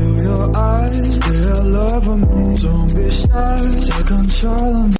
Feel your eyes, feel love of me Don't be shy, take control of me